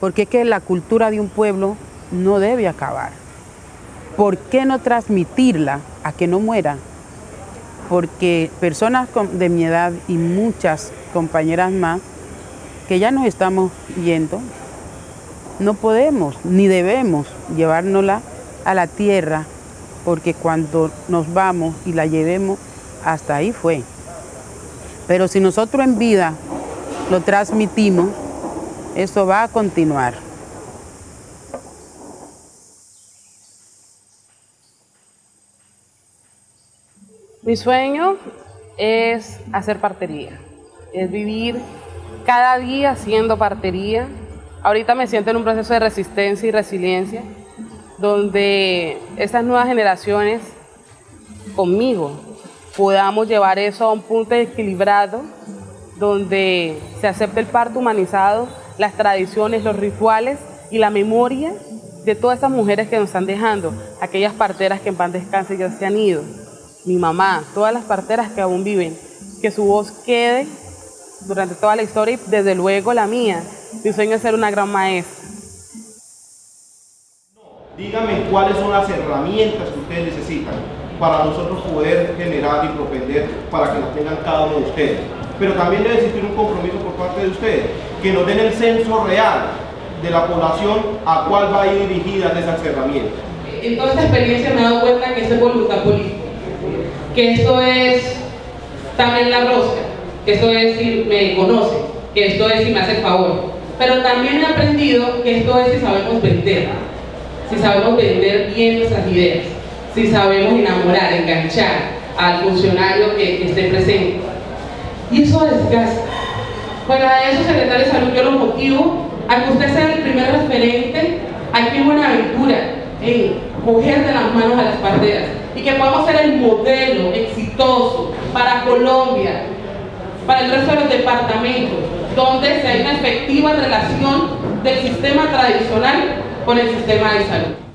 porque es que la cultura de un pueblo no debe acabar. ¿Por qué no transmitirla a que no muera? Porque personas de mi edad y muchas compañeras más, que ya nos estamos yendo, no podemos ni debemos llevárnosla a la tierra, porque cuando nos vamos y la llevemos, hasta ahí fue. Pero si nosotros en vida lo transmitimos, eso va a continuar. Mi sueño es hacer partería, es vivir cada día haciendo partería. Ahorita me siento en un proceso de resistencia y resiliencia, donde estas nuevas generaciones conmigo podamos llevar eso a un punto equilibrado, donde se acepte el parto humanizado, las tradiciones, los rituales y la memoria de todas esas mujeres que nos están dejando, aquellas parteras que en pan descanse ya se han ido, mi mamá, todas las parteras que aún viven, que su voz quede durante toda la historia y desde luego la mía. Mi sueño es ser una gran maestra. Díganme cuáles son las herramientas que ustedes necesitan para nosotros poder generar y propender para que las tengan cada uno de ustedes. Pero también debe existir un compromiso por parte de ustedes, que nos den el censo real de la población a cuál va a ir dirigida esas herramientas. En toda esta experiencia me he dado cuenta que es voluntad política, que esto es también la rosca, que esto es si me conoce, que esto es si me hace el favor. Pero también he aprendido que esto es si sabemos vender, si sabemos vender bien nuestras ideas si sabemos enamorar, enganchar al funcionario que, esté presente. Y eso desgasta. Para eso, secretario de Salud, yo lo motivo a que usted sea el primer referente aquí en Buenaventura en coger de las manos a las parteras y que podamos ser el modelo exitoso para Colombia, para el resto de los departamentos, donde se hay una efectiva relación del sistema tradicional con el sistema de salud.